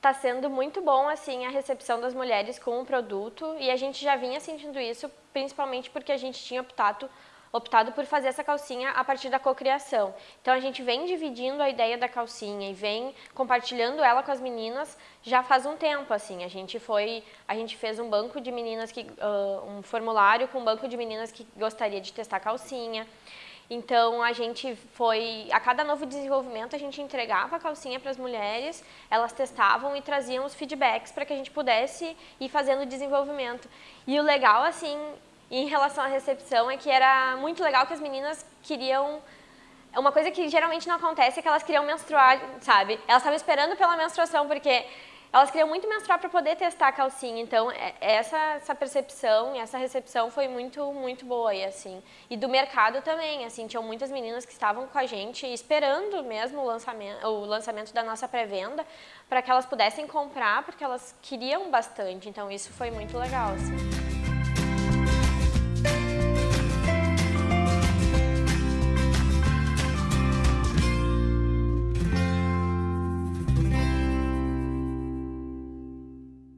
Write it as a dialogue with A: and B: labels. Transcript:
A: Tá sendo muito bom, assim, a recepção das mulheres com o produto e a gente já vinha sentindo isso, principalmente porque a gente tinha optado optado por fazer essa calcinha a partir da cocriação. Então a gente vem dividindo a ideia da calcinha e vem compartilhando ela com as meninas já faz um tempo assim. A gente foi, a gente fez um banco de meninas que uh, um formulário com um banco de meninas que gostaria de testar calcinha. Então a gente foi, a cada novo desenvolvimento a gente entregava a calcinha para as mulheres, elas testavam e traziam os feedbacks para que a gente pudesse ir fazendo o desenvolvimento. E o legal assim em relação à recepção, é que era muito legal que as meninas queriam... Uma coisa que geralmente não acontece é que elas queriam menstruar, sabe? Elas estavam esperando pela menstruação, porque elas queriam muito menstruar para poder testar a calcinha. Então, é, essa, essa percepção e essa recepção foi muito, muito boa. E, assim. e do mercado também, assim, tinham muitas meninas que estavam com a gente esperando mesmo o lançamento, o lançamento da nossa pré-venda para que elas pudessem comprar, porque elas queriam bastante. Então, isso foi muito legal. Assim.